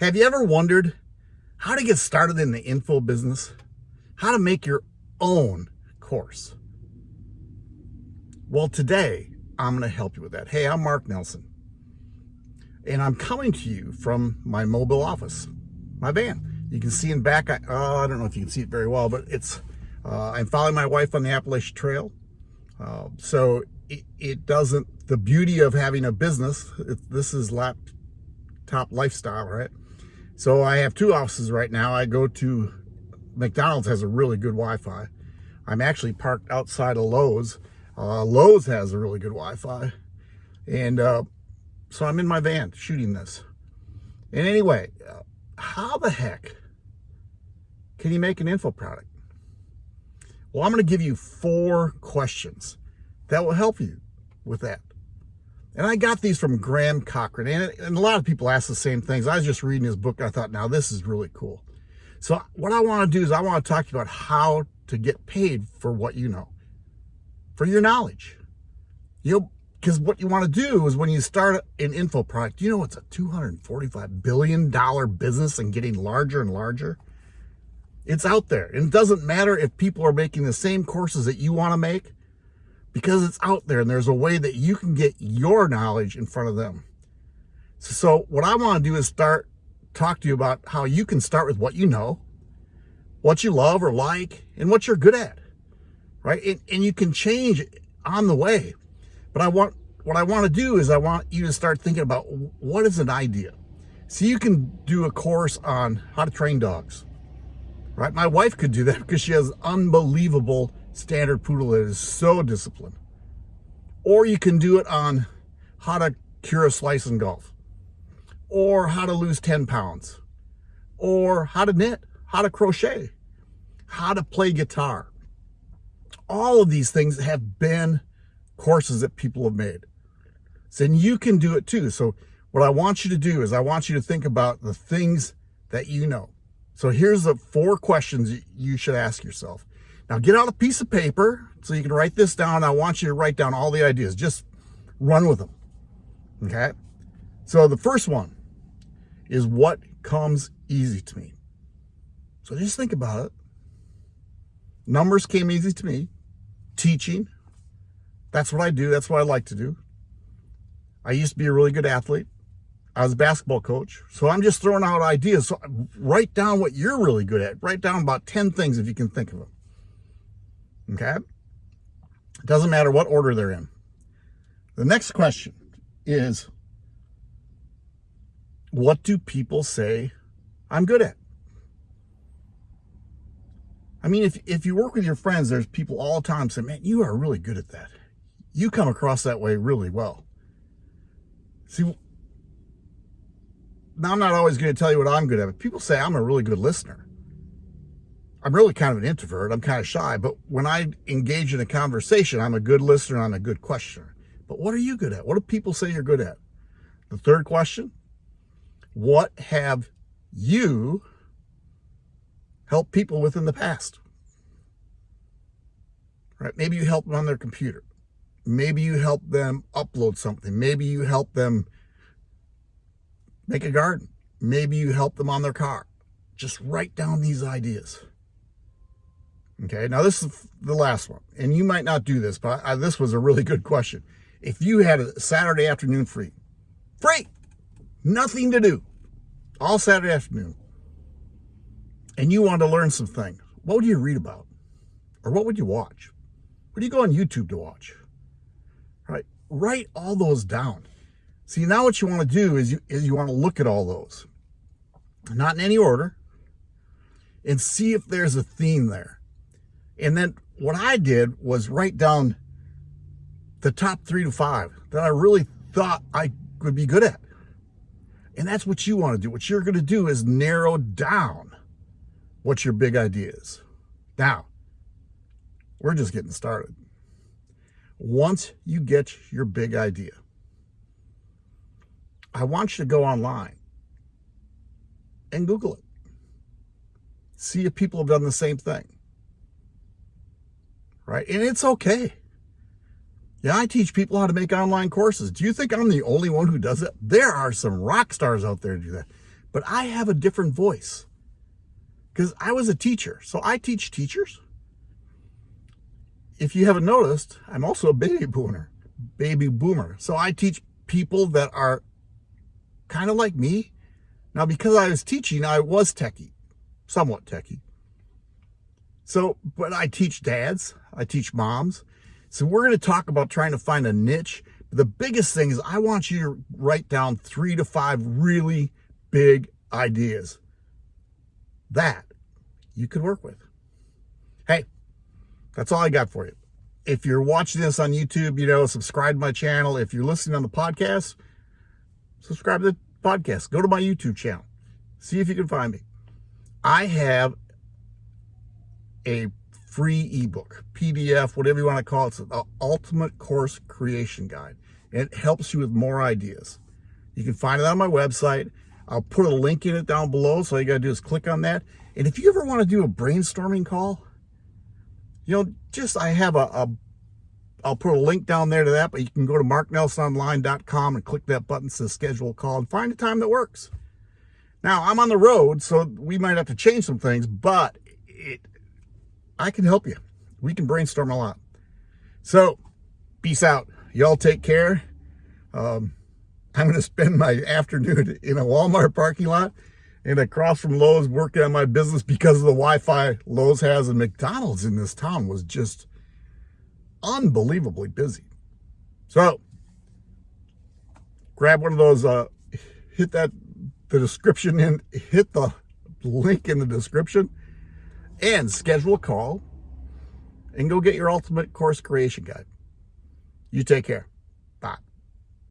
Have you ever wondered how to get started in the info business? How to make your own course? Well, today I'm going to help you with that. Hey, I'm Mark Nelson, and I'm coming to you from my mobile office, my van. You can see in back, I, uh, I don't know if you can see it very well, but it's, uh, I'm following my wife on the Appalachian Trail. Uh, so it, it, doesn't, the beauty of having a business, it, this is laptop lifestyle, right? So I have two offices right now. I go to McDonald's has a really good Wi-Fi. I'm actually parked outside of Lowe's. Uh, Lowe's has a really good Wi-Fi. And uh, so I'm in my van shooting this. And anyway, uh, how the heck can you make an info product? Well, I'm going to give you four questions that will help you with that. And I got these from Graham Cochrane, and, and a lot of people ask the same things. I was just reading his book. I thought, now this is really cool. So what I want to do is I want to talk to you about how to get paid for what you know, for your knowledge. You know, because what you want to do is when you start an info product, you know it's a $245 billion business and getting larger and larger. It's out there. And it doesn't matter if people are making the same courses that you want to make because it's out there and there's a way that you can get your knowledge in front of them. So what I want to do is start talk to you about how you can start with what you know, what you love or like, and what you're good at, right? And, and you can change on the way. But I want what I want to do is I want you to start thinking about what is an idea. So you can do a course on how to train dogs, right? My wife could do that because she has unbelievable standard poodle that is so disciplined. Or you can do it on how to cure a slice in golf, or how to lose 10 pounds, or how to knit, how to crochet, how to play guitar. All of these things have been courses that people have made. So then you can do it too. So what I want you to do is I want you to think about the things that you know. So here's the four questions you should ask yourself. Now get out a piece of paper so you can write this down. I want you to write down all the ideas. Just run with them. Okay. So the first one is what comes easy to me. So just think about it. Numbers came easy to me. Teaching. That's what I do. That's what I like to do. I used to be a really good athlete. I was a basketball coach. So I'm just throwing out ideas. So write down what you're really good at. Write down about 10 things if you can think of them. Okay? It doesn't matter what order they're in. The next question is, what do people say I'm good at? I mean, if, if you work with your friends, there's people all the time say, man, you are really good at that. You come across that way really well. See, now I'm not always going to tell you what I'm good at, but people say I'm a really good listener. I'm really kind of an introvert. I'm kind of shy, but when I engage in a conversation, I'm a good listener. I'm a good questioner. But what are you good at? What do people say you're good at? The third question, what have you helped people with in the past? Right? Maybe you help them on their computer. Maybe you help them upload something. Maybe you help them make a garden. Maybe you help them on their car. Just write down these ideas. Okay, now this is the last one, and you might not do this, but I, this was a really good question. If you had a Saturday afternoon free, free, nothing to do, all Saturday afternoon, and you wanted to learn some things, what would you read about? Or what would you watch? What do you go on YouTube to watch? Right? Write all those down. See, now what you want to do is you, is you want to look at all those, not in any order, and see if there's a theme there. And then what I did was write down the top three to five that I really thought I would be good at. And that's what you want to do. What you're going to do is narrow down what your big idea is. Now, we're just getting started. Once you get your big idea, I want you to go online and Google it. See if people have done the same thing right? And it's okay. Yeah, I teach people how to make online courses. Do you think I'm the only one who does it? There are some rock stars out there do that. but I have a different voice because I was a teacher. So I teach teachers. If you haven't noticed, I'm also a baby boomer, baby boomer. So I teach people that are kind of like me. Now, because I was teaching, I was techie, somewhat techie. So, but I teach dads, I teach moms. So we're going to talk about trying to find a niche. The biggest thing is I want you to write down three to five really big ideas that you could work with. Hey, that's all I got for you. If you're watching this on YouTube, you know, subscribe to my channel. If you're listening on the podcast, subscribe to the podcast. Go to my YouTube channel. See if you can find me. I have a free ebook, PDF, whatever you want to call it. It's the Ultimate Course Creation Guide. And it helps you with more ideas. You can find it on my website. I'll put a link in it down below. So all you got to do is click on that. And if you ever want to do a brainstorming call, you know, just I have a, a I'll put a link down there to that, but you can go to marknelsononline.com and click that button to schedule a call and find a time that works. Now, I'm on the road, so we might have to change some things, but it, I can help you. We can brainstorm a lot. So, peace out. Y'all take care. Um, I'm going to spend my afternoon in a Walmart parking lot and across from Lowe's working on my business because of the Wi-Fi Lowe's has and McDonald's in this town was just unbelievably busy. So grab one of those, uh, hit that, the description and hit the link in the description and schedule a call and go get your ultimate course creation guide. You take care.